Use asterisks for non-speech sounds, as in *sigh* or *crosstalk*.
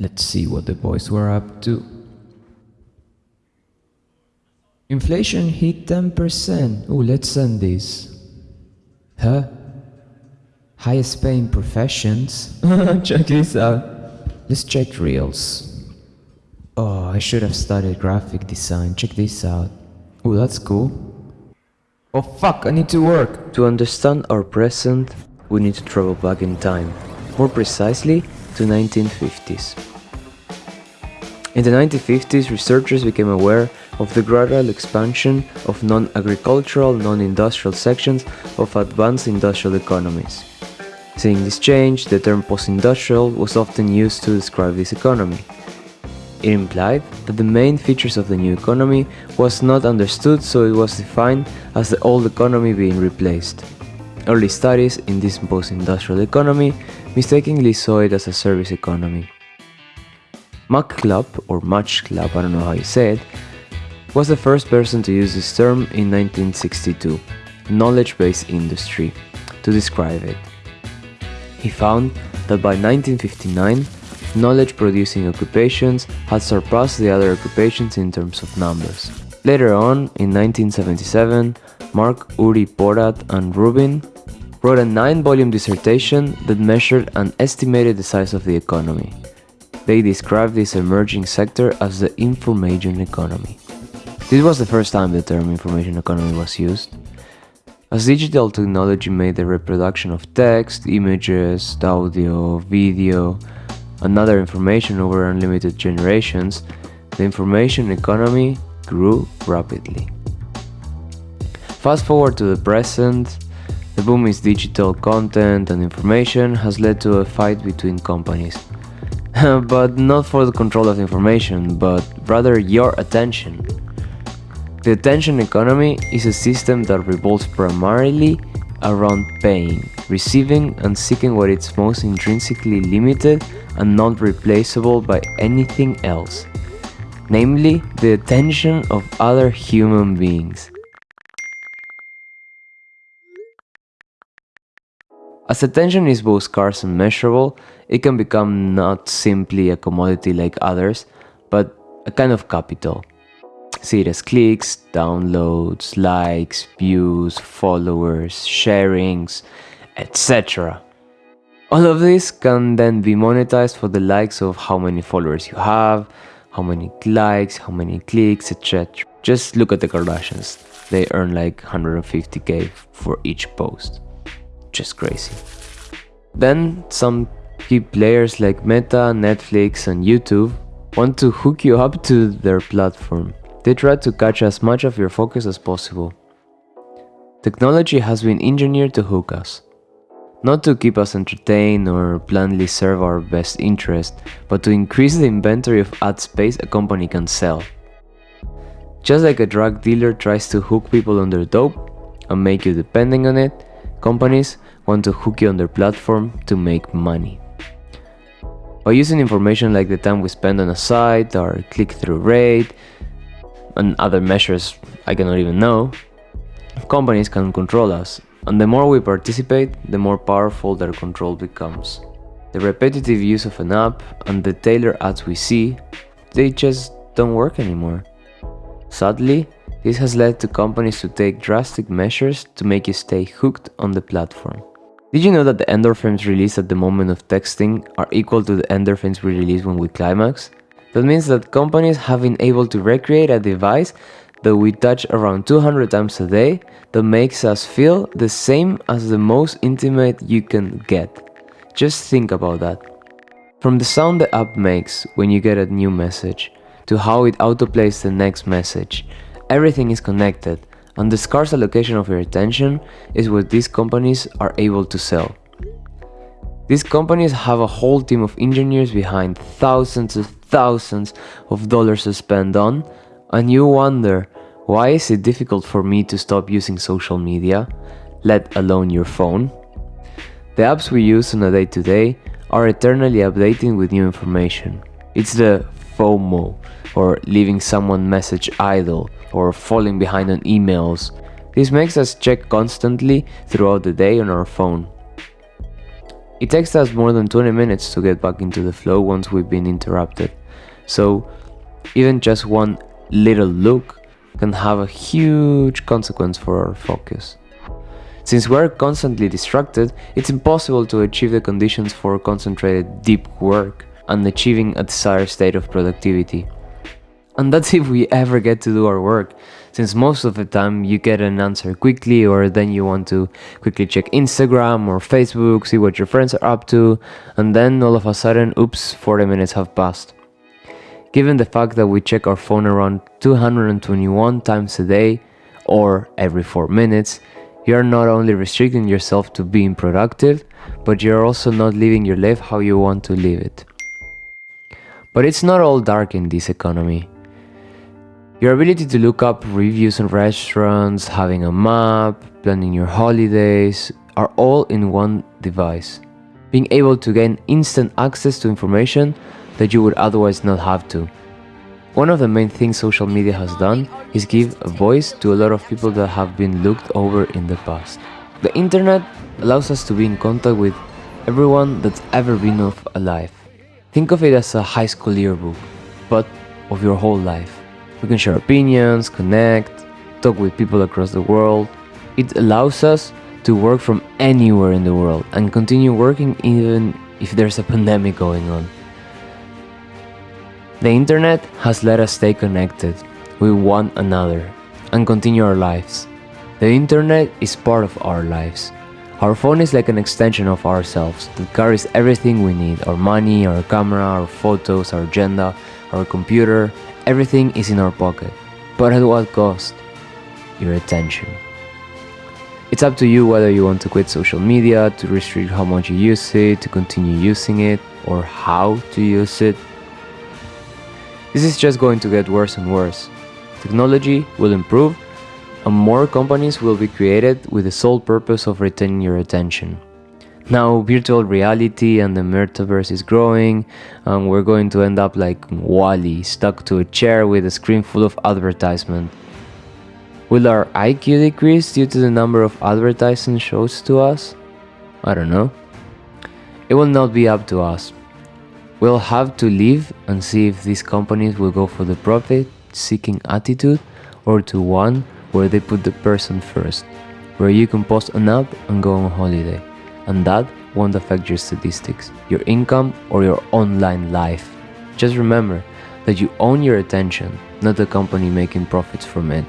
Let's see what the boys were up to. Inflation hit 10%. Oh, let's send this. Huh? Highest paying professions? *laughs* check this out. Let's check reels. Oh, I should have studied graphic design. Check this out. Oh, that's cool. Oh fuck, I need to work. To understand our present, we need to travel back in time, more precisely to 1950s. In the 1950s, researchers became aware of the gradual expansion of non-agricultural, non-industrial sections of advanced industrial economies. Seeing this change, the term post-industrial was often used to describe this economy. It implied that the main features of the new economy was not understood so it was defined as the old economy being replaced. Early studies in this post-industrial economy mistakenly saw it as a service economy. Machlup, or Club, I don't know how you say it, was the first person to use this term in 1962, knowledge-based industry, to describe it. He found that by 1959, knowledge-producing occupations had surpassed the other occupations in terms of numbers. Later on, in 1977, Marc Uri Porat and Rubin wrote a nine-volume dissertation that measured and estimated the size of the economy. They described this emerging sector as the information economy. This was the first time the term information economy was used. As digital technology made the reproduction of text, images, audio, video, and other information over unlimited generations, the information economy grew rapidly. Fast forward to the present, the boom in digital content and information has led to a fight between companies. *laughs* but not for the control of information, but rather your attention. The attention economy is a system that revolves primarily around paying, receiving and seeking what is most intrinsically limited and not replaceable by anything else, namely the attention of other human beings. As attention is both scarce and measurable, it can become not simply a commodity like others, but a kind of capital. See it as clicks, downloads, likes, views, followers, sharings, etc. All of this can then be monetized for the likes of how many followers you have, how many likes, how many clicks, etc. Just look at the Kardashians. They earn like 150k for each post. Just crazy. Then some key players like Meta, Netflix and YouTube want to hook you up to their platform. They try to catch as much of your focus as possible. Technology has been engineered to hook us. Not to keep us entertained or blandly serve our best interest, but to increase the inventory of ad space a company can sell. Just like a drug dealer tries to hook people on their dope and make you depending on it, companies want to hook you on their platform to make money. By using information like the time we spend on a site, our click-through rate, and other measures I cannot even know, companies can control us, and the more we participate, the more powerful their control becomes. The repetitive use of an app and the tailored ads we see, they just don't work anymore. Sadly, this has led to companies to take drastic measures to make you stay hooked on the platform. Did you know that the endorphins released at the moment of texting are equal to the endorphins we release when we climax? That means that companies have been able to recreate a device that we touch around 200 times a day that makes us feel the same as the most intimate you can get. Just think about that. From the sound the app makes when you get a new message, to how it autoplays the next message, everything is connected and the scarce allocation of your attention is what these companies are able to sell. These companies have a whole team of engineers behind thousands of thousands of dollars to spend on, and you wonder, why is it difficult for me to stop using social media, let alone your phone? The apps we use on a day to day are eternally updating with new information. It's the FOMO, or leaving someone message idle, or falling behind on emails. This makes us check constantly throughout the day on our phone. It takes us more than 20 minutes to get back into the flow once we've been interrupted. So, even just one little look can have a huge consequence for our focus. Since we're constantly distracted, it's impossible to achieve the conditions for concentrated deep work and achieving a desired state of productivity. And that's if we ever get to do our work, since most of the time you get an answer quickly, or then you want to quickly check Instagram or Facebook, see what your friends are up to, and then all of a sudden, oops, 40 minutes have passed. Given the fact that we check our phone around 221 times a day, or every 4 minutes, you are not only restricting yourself to being productive, but you're also not living your life how you want to live it. But it's not all dark in this economy. Your ability to look up reviews on restaurants, having a map, planning your holidays are all in one device. Being able to gain instant access to information that you would otherwise not have to. One of the main things social media has done is give a voice to a lot of people that have been looked over in the past. The internet allows us to be in contact with everyone that's ever been alive. Think of it as a high school yearbook, but of your whole life. We can share opinions, connect, talk with people across the world. It allows us to work from anywhere in the world and continue working even if there's a pandemic going on. The internet has let us stay connected with one another and continue our lives. The internet is part of our lives. Our phone is like an extension of ourselves that carries everything we need our money, our camera, our photos, our agenda, our computer, everything is in our pocket. But at what cost? Your attention. It's up to you whether you want to quit social media, to restrict how much you use it, to continue using it, or how to use it. This is just going to get worse and worse. Technology will improve, and more companies will be created with the sole purpose of retaining your attention. Now, virtual reality and the metaverse is growing, and we're going to end up like WALL-E, stuck to a chair with a screen full of advertisement. Will our IQ decrease due to the number of advertising shows to us? I don't know. It will not be up to us. We'll have to live and see if these companies will go for the profit seeking attitude or to one where they put the person first, where you can post an app and go on holiday. And that won't affect your statistics, your income, or your online life. Just remember that you own your attention, not the company making profits from it.